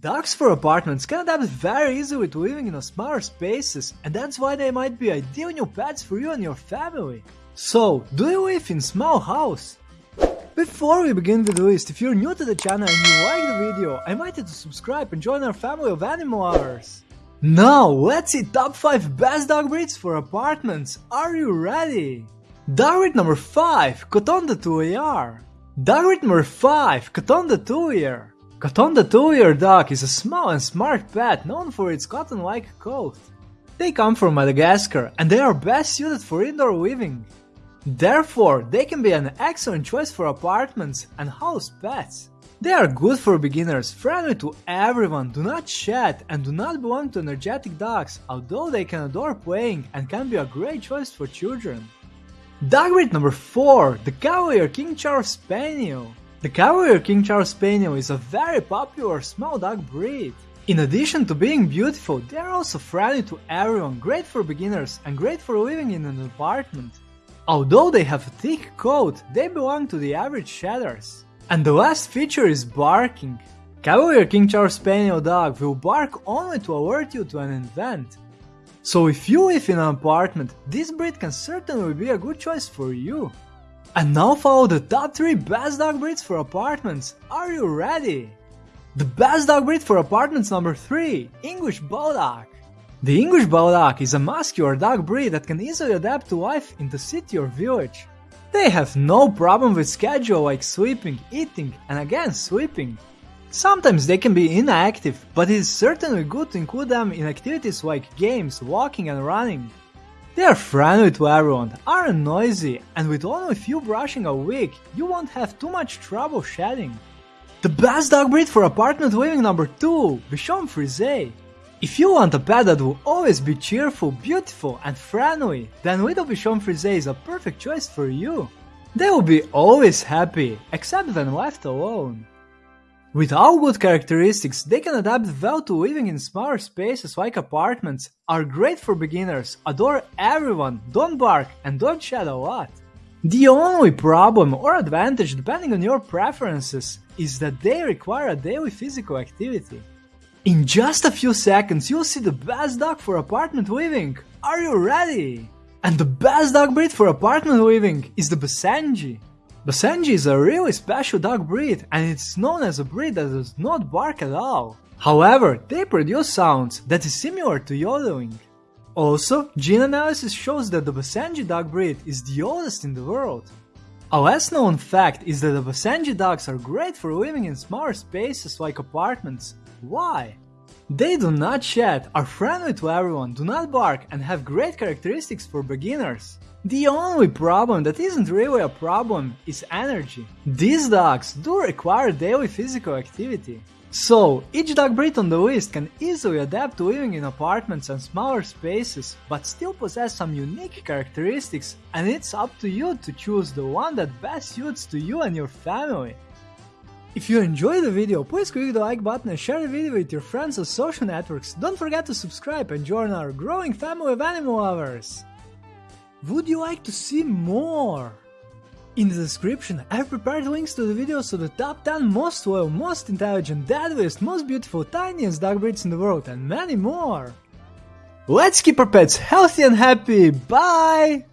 Dogs for apartments can adapt very easily to living in smaller spaces, and that's why they might be ideal new pets for you and your family. So, do you live in small house? Before we begin with the list, if you're new to the channel and you like the video, I invite you to subscribe and join our family of animal lovers. Now, let's see top 5 best dog breeds for apartments. Are you ready? Dog breed number 5, Coton de Tulear. Dog breed number 5, Coton de Tulear. Coton de Tulear dog is a small and smart pet known for its cotton-like coat. They come from Madagascar and they are best suited for indoor living. Therefore, they can be an excellent choice for apartments and house pets. They are good for beginners, friendly to everyone, do not shed and do not belong to energetic dogs, although they can adore playing and can be a great choice for children. Dog breed number 4, the Cavalier King Charles Spaniel. The Cavalier King Charles Spaniel is a very popular small dog breed. In addition to being beautiful, they are also friendly to everyone, great for beginners and great for living in an apartment. Although they have a thick coat, they belong to the average shedders. And the last feature is barking. Cavalier King Charles Spaniel dog will bark only to alert you to an event. So if you live in an apartment, this breed can certainly be a good choice for you. And now follow the top 3 best dog breeds for apartments. Are you ready? The best dog breed for apartments number 3 English Bulldog. The English Bulldog is a muscular dog breed that can easily adapt to life in the city or village. They have no problem with schedule like sleeping, eating, and again sleeping. Sometimes they can be inactive, but it is certainly good to include them in activities like games, walking and running. They are friendly to everyone, aren't noisy, and with only a few brushing a week, you won't have too much trouble shedding. The best dog breed for apartment living number 2, Bichon Frise. If you want a pet that will always be cheerful, beautiful and friendly, then Little Bichon Frise is a perfect choice for you. They will be always happy, except when left alone. With all good characteristics, they can adapt well to living in smaller spaces like apartments, are great for beginners, adore everyone, don't bark, and don't shed a lot. The only problem or advantage depending on your preferences is that they require a daily physical activity. In just a few seconds you'll see the best dog for apartment living. Are you ready? And the best dog breed for apartment living is the Basenji. Basenji is a really special dog breed and it's known as a breed that does not bark at all. However, they produce sounds that is similar to yodeling. Also, gene analysis shows that the Basenji dog breed is the oldest in the world. A less known fact is that the Basenji dogs are great for living in smaller spaces like apartments. Why? They do not shed, are friendly to everyone, do not bark and have great characteristics for beginners. The only problem that isn't really a problem is energy. These dogs do require daily physical activity. So, each dog breed on the list can easily adapt to living in apartments and smaller spaces, but still possess some unique characteristics, and it's up to you to choose the one that best suits to you and your family. If you enjoyed the video, please click the like button and share the video with your friends on social networks. Don't forget to subscribe and join our growing family of animal lovers. Would you like to see more? In the description, I've prepared links to the videos of the top 10 most loyal, most intelligent, deadliest, most beautiful, tiniest dog breeds in the world and many more. Let's keep our pets healthy and happy, bye!